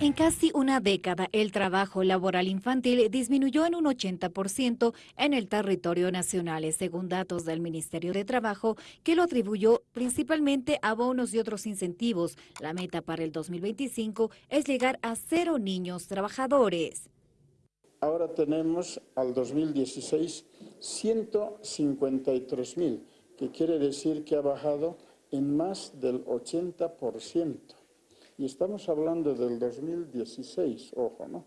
En casi una década, el trabajo laboral infantil disminuyó en un 80% en el territorio nacional, según datos del Ministerio de Trabajo, que lo atribuyó principalmente a bonos y otros incentivos. La meta para el 2025 es llegar a cero niños trabajadores. Ahora tenemos al 2016 153 mil, que quiere decir que ha bajado en más del 80%. Y estamos hablando del 2016, ojo, ¿no?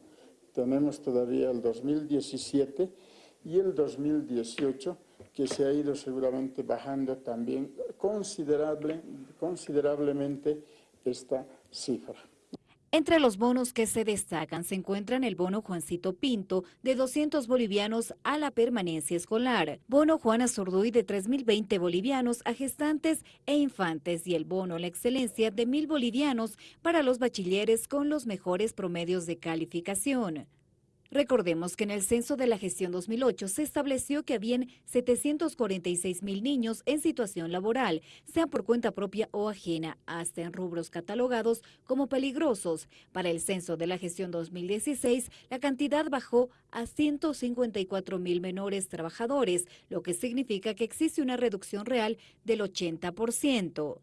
Tenemos todavía el 2017 y el 2018, que se ha ido seguramente bajando también considerable, considerablemente esta cifra. Entre los bonos que se destacan se encuentran el bono Juancito Pinto de 200 bolivianos a la permanencia escolar, bono Juana Zurduy de 3.020 bolivianos a gestantes e infantes y el bono La Excelencia de 1.000 bolivianos para los bachilleres con los mejores promedios de calificación. Recordemos que en el censo de la gestión 2008 se estableció que habían 746 mil niños en situación laboral, sean por cuenta propia o ajena, hasta en rubros catalogados como peligrosos. Para el censo de la gestión 2016, la cantidad bajó a 154 mil menores trabajadores, lo que significa que existe una reducción real del 80%.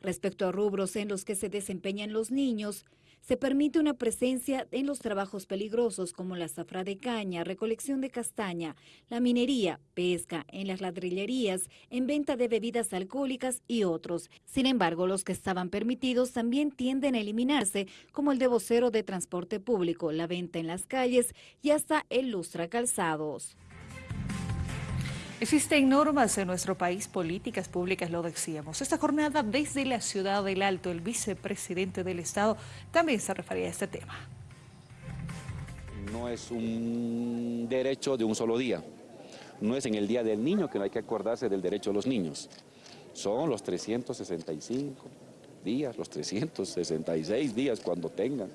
Respecto a rubros en los que se desempeñan los niños, se permite una presencia en los trabajos peligrosos como la zafra de caña, recolección de castaña, la minería, pesca, en las ladrillerías, en venta de bebidas alcohólicas y otros. Sin embargo, los que estaban permitidos también tienden a eliminarse, como el de vocero de transporte público, la venta en las calles y hasta el lustra calzados. Existen normas en nuestro país, políticas públicas, lo decíamos. Esta jornada desde la ciudad del Alto, el vicepresidente del Estado también se refería a este tema. No es un derecho de un solo día. No es en el Día del Niño que no hay que acordarse del derecho de los niños. Son los 365 días, los 366 días cuando tengan,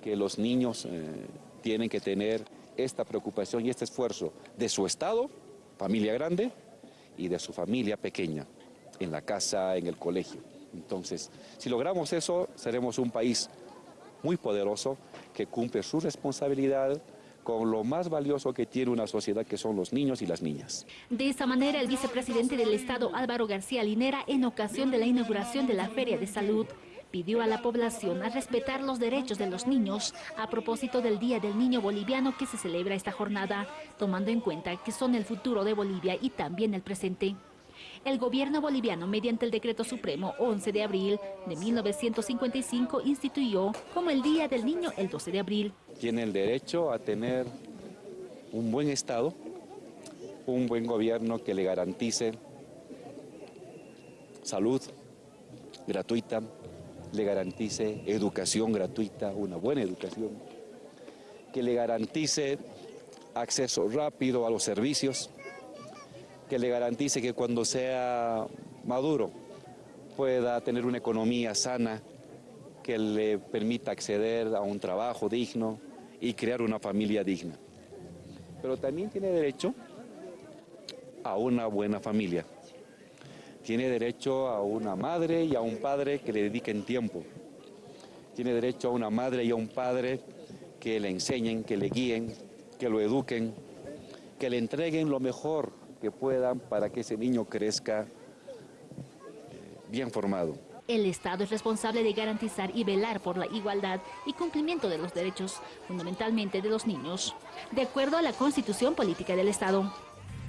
que los niños eh, tienen que tener esta preocupación y este esfuerzo de su Estado familia grande y de su familia pequeña, en la casa, en el colegio. Entonces, si logramos eso, seremos un país muy poderoso que cumple su responsabilidad con lo más valioso que tiene una sociedad, que son los niños y las niñas. De esta manera, el vicepresidente del Estado, Álvaro García Linera, en ocasión de la inauguración de la Feria de Salud, pidió a la población a respetar los derechos de los niños a propósito del Día del Niño Boliviano que se celebra esta jornada, tomando en cuenta que son el futuro de Bolivia y también el presente. El gobierno boliviano, mediante el Decreto Supremo 11 de abril de 1955, instituyó como el Día del Niño el 12 de abril. Tiene el derecho a tener un buen Estado, un buen gobierno que le garantice salud gratuita, le garantice educación gratuita, una buena educación, que le garantice acceso rápido a los servicios, que le garantice que cuando sea maduro pueda tener una economía sana, que le permita acceder a un trabajo digno y crear una familia digna. Pero también tiene derecho a una buena familia tiene derecho a una madre y a un padre que le dediquen tiempo. Tiene derecho a una madre y a un padre que le enseñen, que le guíen, que lo eduquen, que le entreguen lo mejor que puedan para que ese niño crezca bien formado. El Estado es responsable de garantizar y velar por la igualdad y cumplimiento de los derechos, fundamentalmente de los niños, de acuerdo a la Constitución Política del Estado.